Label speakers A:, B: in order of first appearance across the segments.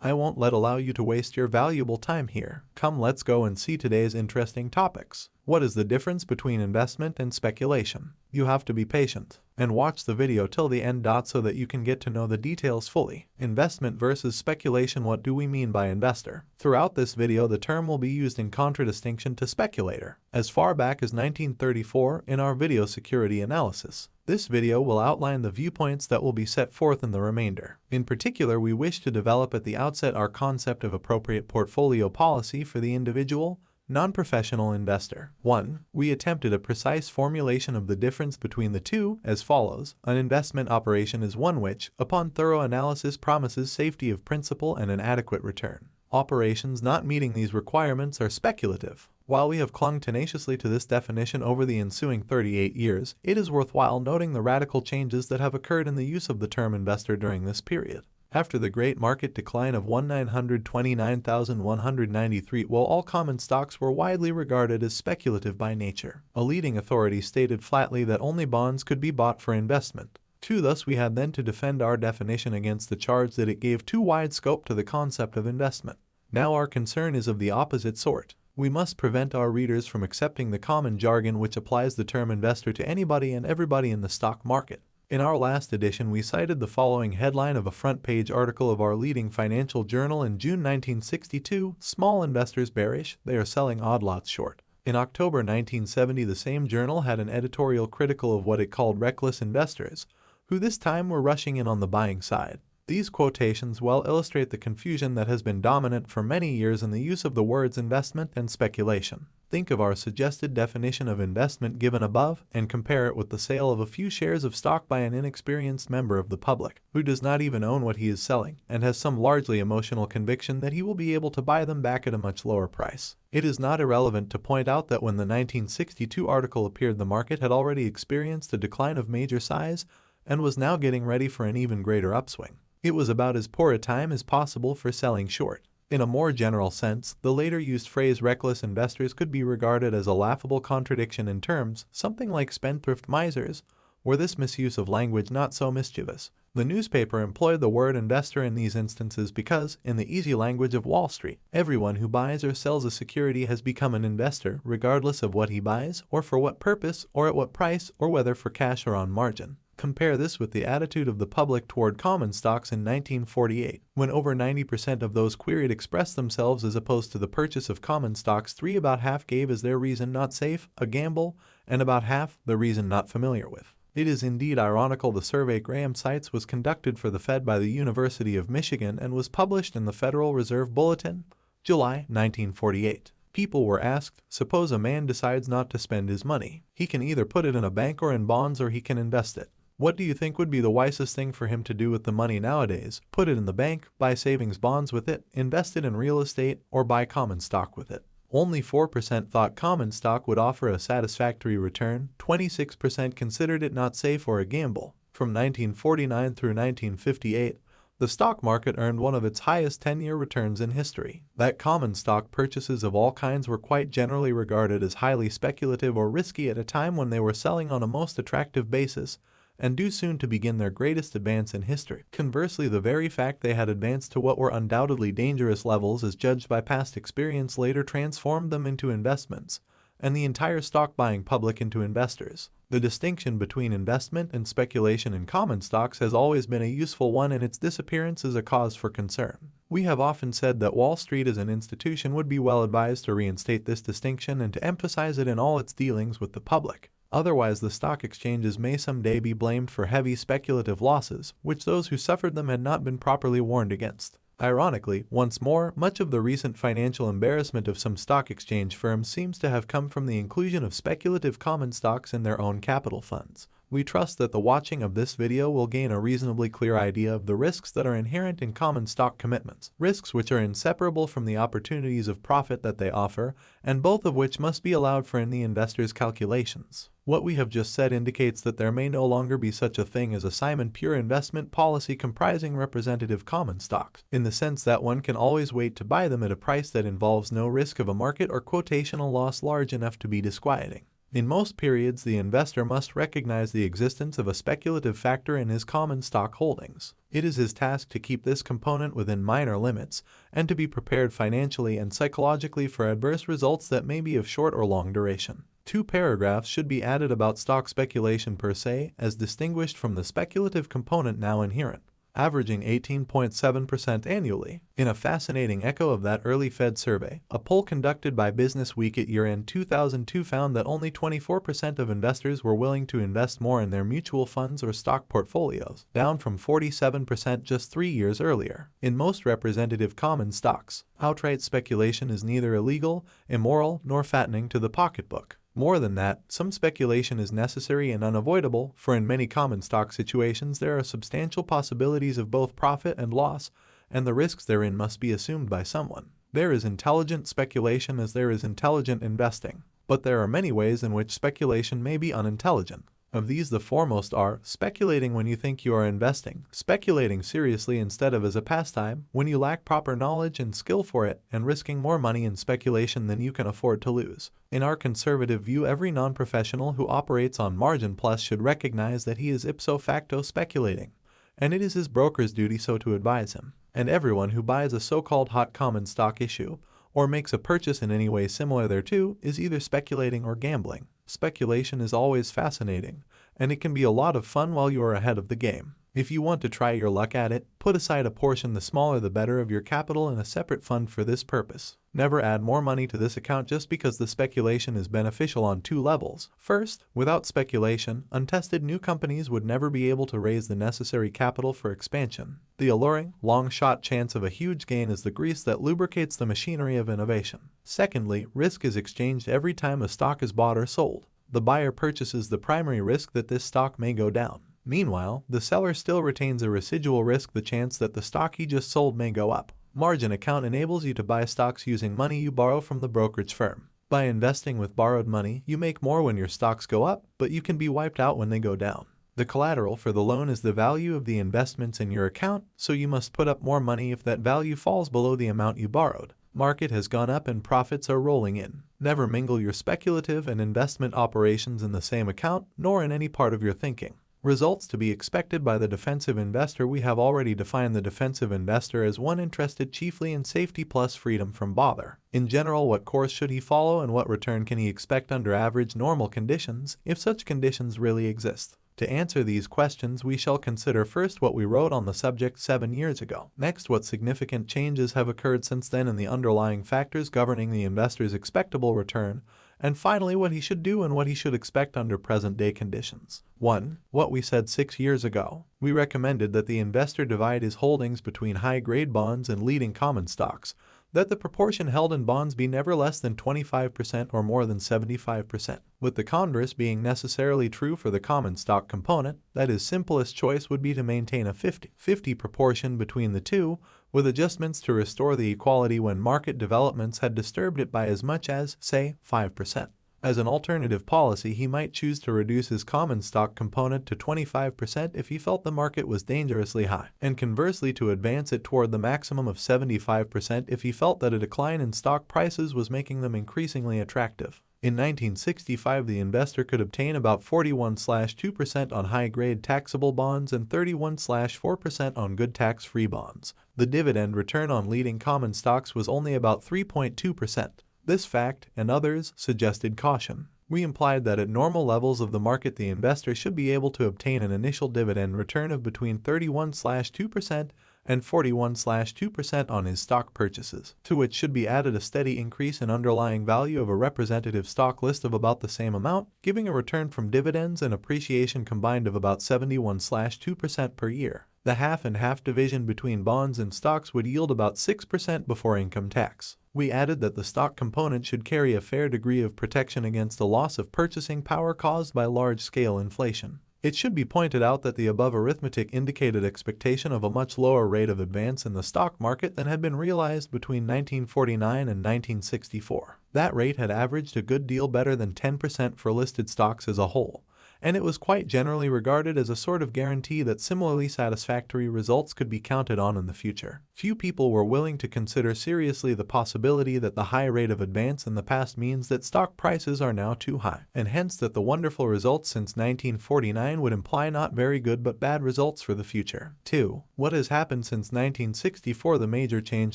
A: I won't let allow you to waste your valuable time here. Come let's go and see today's interesting topics. What is the difference between investment and speculation? You have to be patient and watch the video till the end. So that you can get to know the details fully. Investment versus speculation What do we mean by investor? Throughout this video the term will be used in contradistinction to speculator. As far back as 1934 in our video security analysis, this video will outline the viewpoints that will be set forth in the remainder. In particular, we wish to develop at the outset our concept of appropriate portfolio policy for the individual, Non-professional investor. 1. We attempted a precise formulation of the difference between the two as follows. An investment operation is one which, upon thorough analysis promises safety of principal and an adequate return. Operations not meeting these requirements are speculative. While we have clung tenaciously to this definition over the ensuing 38 years, it is worthwhile noting the radical changes that have occurred in the use of the term investor during this period. After the great market decline of 1929,193 while all common stocks were widely regarded as speculative by nature, a leading authority stated flatly that only bonds could be bought for investment. 2. Thus we had then to defend our definition against the charge that it gave too wide scope to the concept of investment. Now our concern is of the opposite sort. We must prevent our readers from accepting the common jargon which applies the term investor to anybody and everybody in the stock market. In our last edition, we cited the following headline of a front page article of our leading financial journal in June 1962 Small investors bearish, they are selling odd lots short. In October 1970, the same journal had an editorial critical of what it called reckless investors, who this time were rushing in on the buying side. These quotations well illustrate the confusion that has been dominant for many years in the use of the words investment and speculation. Think of our suggested definition of investment given above and compare it with the sale of a few shares of stock by an inexperienced member of the public who does not even own what he is selling and has some largely emotional conviction that he will be able to buy them back at a much lower price. It is not irrelevant to point out that when the 1962 article appeared the market had already experienced a decline of major size and was now getting ready for an even greater upswing. It was about as poor a time as possible for selling short. In a more general sense, the later used phrase reckless investors could be regarded as a laughable contradiction in terms, something like spendthrift misers, were this misuse of language not so mischievous. The newspaper employed the word investor in these instances because, in the easy language of Wall Street, everyone who buys or sells a security has become an investor regardless of what he buys, or for what purpose, or at what price, or whether for cash or on margin. Compare this with the attitude of the public toward common stocks in 1948, when over 90% of those queried expressed themselves as opposed to the purchase of common stocks. Three about half gave as their reason not safe, a gamble, and about half the reason not familiar with. It is indeed ironical the survey Graham cites was conducted for the Fed by the University of Michigan and was published in the Federal Reserve Bulletin, July 1948. People were asked, suppose a man decides not to spend his money. He can either put it in a bank or in bonds or he can invest it. What do you think would be the wisest thing for him to do with the money nowadays? Put it in the bank, buy savings bonds with it, invest it in real estate, or buy common stock with it. Only 4% thought common stock would offer a satisfactory return, 26% considered it not safe or a gamble. From 1949 through 1958, the stock market earned one of its highest 10-year returns in history. That common stock purchases of all kinds were quite generally regarded as highly speculative or risky at a time when they were selling on a most attractive basis, and due soon to begin their greatest advance in history. Conversely, the very fact they had advanced to what were undoubtedly dangerous levels as judged by past experience later transformed them into investments, and the entire stock buying public into investors. The distinction between investment and speculation in common stocks has always been a useful one and its disappearance is a cause for concern. We have often said that Wall Street as an institution would be well advised to reinstate this distinction and to emphasize it in all its dealings with the public. Otherwise, the stock exchanges may someday be blamed for heavy speculative losses, which those who suffered them had not been properly warned against. Ironically, once more, much of the recent financial embarrassment of some stock exchange firms seems to have come from the inclusion of speculative common stocks in their own capital funds. We trust that the watching of this video will gain a reasonably clear idea of the risks that are inherent in common stock commitments, risks which are inseparable from the opportunities of profit that they offer, and both of which must be allowed for in the investor's calculations. What we have just said indicates that there may no longer be such a thing as a Simon pure investment policy comprising representative common stocks, in the sense that one can always wait to buy them at a price that involves no risk of a market or quotational loss large enough to be disquieting. In most periods, the investor must recognize the existence of a speculative factor in his common stock holdings. It is his task to keep this component within minor limits and to be prepared financially and psychologically for adverse results that may be of short or long duration. Two paragraphs should be added about stock speculation per se as distinguished from the speculative component now inherent averaging 18.7% annually. In a fascinating echo of that early Fed survey, a poll conducted by Business Week at year-end 2002 found that only 24% of investors were willing to invest more in their mutual funds or stock portfolios, down from 47% just three years earlier. In most representative common stocks, outright speculation is neither illegal, immoral, nor fattening to the pocketbook. More than that, some speculation is necessary and unavoidable, for in many common stock situations there are substantial possibilities of both profit and loss, and the risks therein must be assumed by someone. There is intelligent speculation as there is intelligent investing, but there are many ways in which speculation may be unintelligent. Of these the foremost are speculating when you think you are investing, speculating seriously instead of as a pastime when you lack proper knowledge and skill for it, and risking more money in speculation than you can afford to lose. In our conservative view every non-professional who operates on margin plus should recognize that he is ipso facto speculating, and it is his broker's duty so to advise him. And everyone who buys a so-called hot common stock issue, or makes a purchase in any way similar thereto, is either speculating or gambling. Speculation is always fascinating, and it can be a lot of fun while you are ahead of the game. If you want to try your luck at it, put aside a portion the smaller the better of your capital in a separate fund for this purpose. Never add more money to this account just because the speculation is beneficial on two levels. First, without speculation, untested new companies would never be able to raise the necessary capital for expansion. The alluring, long-shot chance of a huge gain is the grease that lubricates the machinery of innovation. Secondly, risk is exchanged every time a stock is bought or sold. The buyer purchases the primary risk that this stock may go down. Meanwhile, the seller still retains a residual risk the chance that the stock he just sold may go up. Margin account enables you to buy stocks using money you borrow from the brokerage firm. By investing with borrowed money, you make more when your stocks go up, but you can be wiped out when they go down. The collateral for the loan is the value of the investments in your account, so you must put up more money if that value falls below the amount you borrowed. Market has gone up and profits are rolling in. Never mingle your speculative and investment operations in the same account, nor in any part of your thinking. Results to be expected by the defensive investor We have already defined the defensive investor as one interested chiefly in safety plus freedom from bother. In general, what course should he follow and what return can he expect under average normal conditions, if such conditions really exist? To answer these questions, we shall consider first what we wrote on the subject seven years ago. Next, what significant changes have occurred since then in the underlying factors governing the investor's expectable return, and finally what he should do and what he should expect under present-day conditions. 1. What we said six years ago. We recommended that the investor divide his holdings between high-grade bonds and leading common stocks, that the proportion held in bonds be never less than 25% or more than 75%, with the converse being necessarily true for the common stock component, that his simplest choice would be to maintain a 50-50 proportion between the two, with adjustments to restore the equality when market developments had disturbed it by as much as, say, 5%. As an alternative policy, he might choose to reduce his common stock component to 25% if he felt the market was dangerously high, and conversely to advance it toward the maximum of 75% if he felt that a decline in stock prices was making them increasingly attractive. In 1965, the investor could obtain about 41-2% on high-grade taxable bonds and 31-4% on good tax-free bonds. The dividend return on leading common stocks was only about 3.2%. This fact, and others, suggested caution. We implied that at normal levels of the market the investor should be able to obtain an initial dividend return of between 31-2% and 41-2% on his stock purchases, to which should be added a steady increase in underlying value of a representative stock list of about the same amount, giving a return from dividends and appreciation combined of about 71-2% per year. The half and half division between bonds and stocks would yield about 6% before income tax. We added that the stock component should carry a fair degree of protection against the loss of purchasing power caused by large-scale inflation. It should be pointed out that the above arithmetic indicated expectation of a much lower rate of advance in the stock market than had been realized between 1949 and 1964. That rate had averaged a good deal better than 10% for listed stocks as a whole, and it was quite generally regarded as a sort of guarantee that similarly satisfactory results could be counted on in the future. Few people were willing to consider seriously the possibility that the high rate of advance in the past means that stock prices are now too high, and hence that the wonderful results since 1949 would imply not very good but bad results for the future. 2. What has happened since 1964 The major change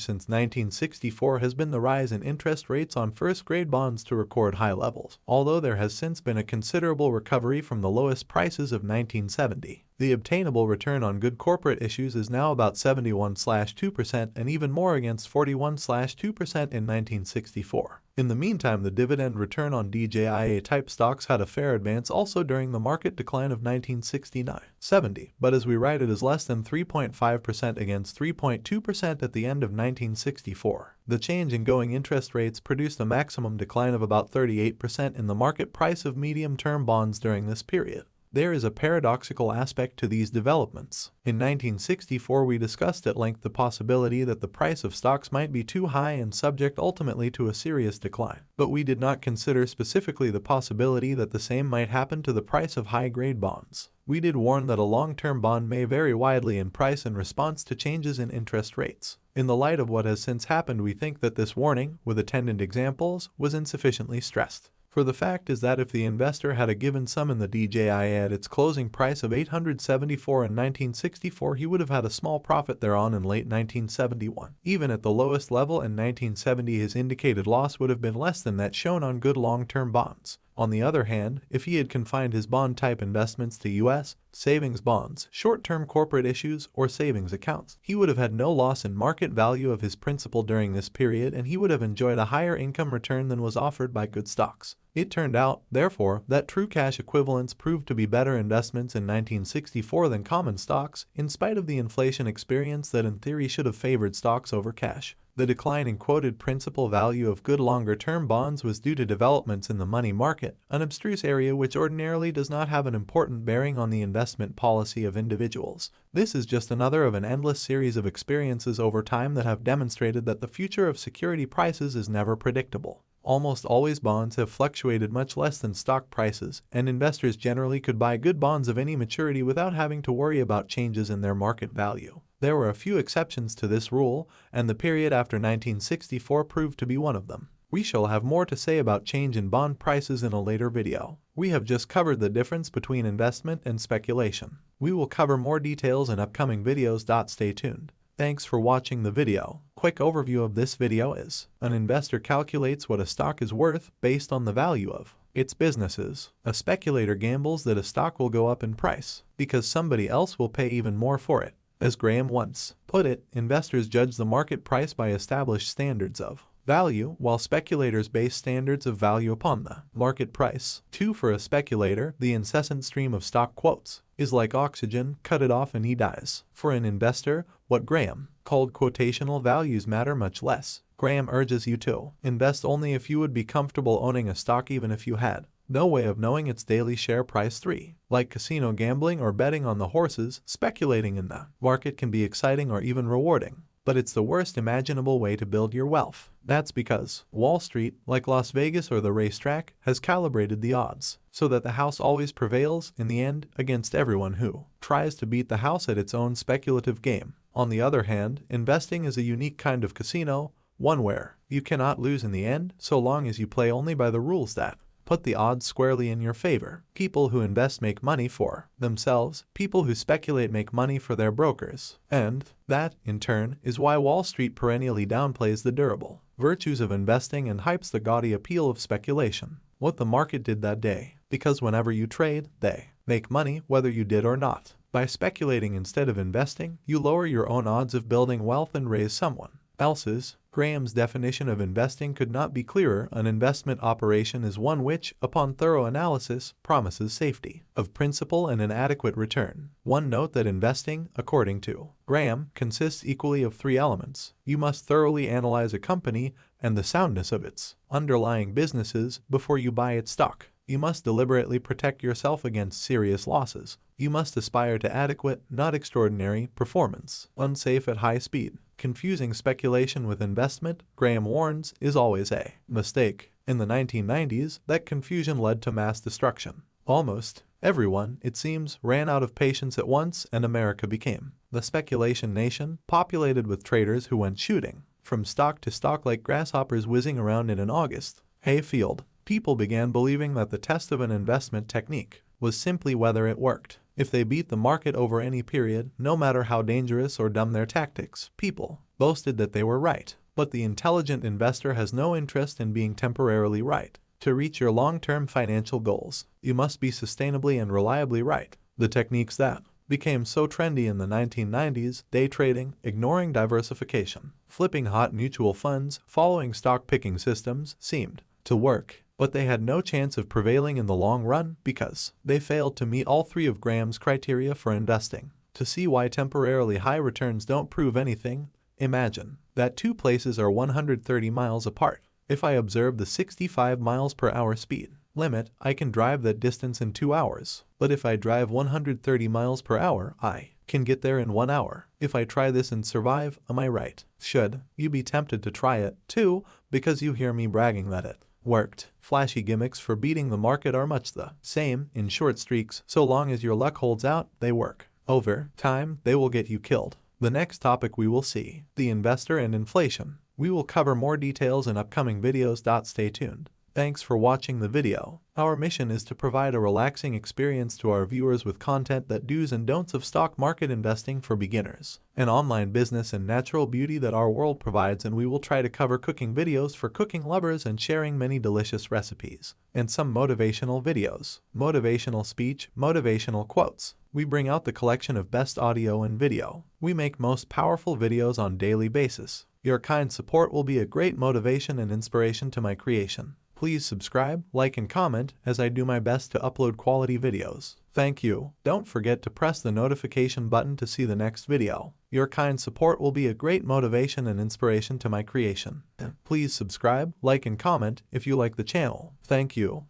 A: since 1964 has been the rise in interest rates on first-grade bonds to record high levels, although there has since been a considerable recovery from the lowest prices of 1970. The obtainable return on good corporate issues is now about 71-2% and even more against 41-2% in 1964. In the meantime, the dividend return on DJIA-type stocks had a fair advance also during the market decline of 1969-70, but as we write it is less than 3.5% against 3.2% at the end of 1964. The change in going interest rates produced a maximum decline of about 38% in the market price of medium-term bonds during this period. There is a paradoxical aspect to these developments. In 1964 we discussed at length the possibility that the price of stocks might be too high and subject ultimately to a serious decline, but we did not consider specifically the possibility that the same might happen to the price of high-grade bonds. We did warn that a long-term bond may vary widely in price in response to changes in interest rates. In the light of what has since happened we think that this warning, with attendant examples, was insufficiently stressed. For the fact is that if the investor had a given sum in the DJI at its closing price of 874 in 1964, he would have had a small profit thereon in late 1971. Even at the lowest level in 1970, his indicated loss would have been less than that shown on good long-term bonds. On the other hand, if he had confined his bond type investments to U.S. savings bonds, short-term corporate issues, or savings accounts, he would have had no loss in market value of his principal during this period and he would have enjoyed a higher income return than was offered by good stocks. It turned out, therefore, that true cash equivalents proved to be better investments in 1964 than common stocks, in spite of the inflation experience that in theory should have favored stocks over cash. The decline in quoted principal value of good longer-term bonds was due to developments in the money market, an abstruse area which ordinarily does not have an important bearing on the investment policy of individuals. This is just another of an endless series of experiences over time that have demonstrated that the future of security prices is never predictable. Almost always bonds have fluctuated much less than stock prices, and investors generally could buy good bonds of any maturity without having to worry about changes in their market value. There were a few exceptions to this rule, and the period after 1964 proved to be one of them. We shall have more to say about change in bond prices in a later video. We have just covered the difference between investment and speculation. We will cover more details in upcoming videos. Stay tuned. Thanks for watching the video. Quick overview of this video is, an investor calculates what a stock is worth based on the value of its businesses. A speculator gambles that a stock will go up in price because somebody else will pay even more for it. As Graham once put it, investors judge the market price by established standards of value, while speculators base standards of value upon the market price. 2. For a speculator, the incessant stream of stock quotes is like oxygen, cut it off and he dies. For an investor, what Graham called quotational values matter much less. Graham urges you to invest only if you would be comfortable owning a stock even if you had no way of knowing its daily share price 3. Like casino gambling or betting on the horses, speculating in the market can be exciting or even rewarding but it's the worst imaginable way to build your wealth. That's because Wall Street, like Las Vegas or the racetrack, has calibrated the odds so that the house always prevails in the end against everyone who tries to beat the house at its own speculative game. On the other hand, investing is a unique kind of casino, one where you cannot lose in the end so long as you play only by the rules that put the odds squarely in your favor. People who invest make money for themselves, people who speculate make money for their brokers. And that, in turn, is why Wall Street perennially downplays the durable virtues of investing and hypes the gaudy appeal of speculation. What the market did that day. Because whenever you trade, they make money whether you did or not. By speculating instead of investing, you lower your own odds of building wealth and raise someone else's Graham's definition of investing could not be clearer. An investment operation is one which, upon thorough analysis, promises safety of principal and an adequate return. One note that investing, according to Graham, consists equally of three elements. You must thoroughly analyze a company and the soundness of its underlying businesses before you buy its stock. You must deliberately protect yourself against serious losses. You must aspire to adequate, not extraordinary, performance, unsafe at high speed. Confusing speculation with investment, Graham warns, is always a mistake. In the 1990s, that confusion led to mass destruction. Almost Everyone, it seems, ran out of patience at once and America became the speculation nation, populated with traders who went shooting from stock to stock like grasshoppers whizzing around in an August hayfield. People began believing that the test of an investment technique was simply whether it worked. If they beat the market over any period, no matter how dangerous or dumb their tactics, people boasted that they were right. But the intelligent investor has no interest in being temporarily right. To reach your long-term financial goals, you must be sustainably and reliably right. The techniques that became so trendy in the 1990s, day trading, ignoring diversification, flipping hot mutual funds, following stock picking systems, seemed to work but they had no chance of prevailing in the long run because they failed to meet all three of Graham's criteria for investing. To see why temporarily high returns don't prove anything, imagine that two places are 130 miles apart. If I observe the 65 miles per hour speed limit, I can drive that distance in two hours. But if I drive 130 miles per hour, I can get there in one hour. If I try this and survive, am I right? Should you be tempted to try it, too, because you hear me bragging that it worked. Flashy gimmicks for beating the market are much the same in short streaks. So long as your luck holds out, they work. Over time, they will get you killed. The next topic we will see, the investor and inflation. We will cover more details in upcoming videos. Stay tuned. Thanks for watching the video. Our mission is to provide a relaxing experience to our viewers with content that do's and don'ts of stock market investing for beginners, an online business and natural beauty that our world provides and we will try to cover cooking videos for cooking lovers and sharing many delicious recipes, and some motivational videos, motivational speech, motivational quotes. We bring out the collection of best audio and video. We make most powerful videos on daily basis. Your kind support will be a great motivation and inspiration to my creation. Please subscribe, like, and comment as I do my best to upload quality videos. Thank you. Don't forget to press the notification button to see the next video. Your kind support will be a great motivation and inspiration to my creation. Please subscribe, like, and comment if you like the channel. Thank you.